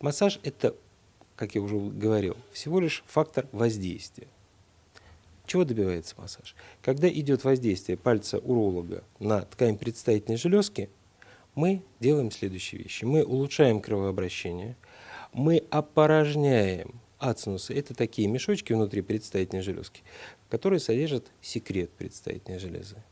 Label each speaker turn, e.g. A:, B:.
A: Массаж – это, как я уже говорил, всего лишь фактор воздействия. Чего добивается массаж? Когда идет воздействие пальца уролога на ткань предстательной железки, мы делаем следующие вещи. Мы улучшаем кровообращение, мы опорожняем ацинусы. Это такие мешочки внутри предстательной железки, которые содержат секрет предстательной железы.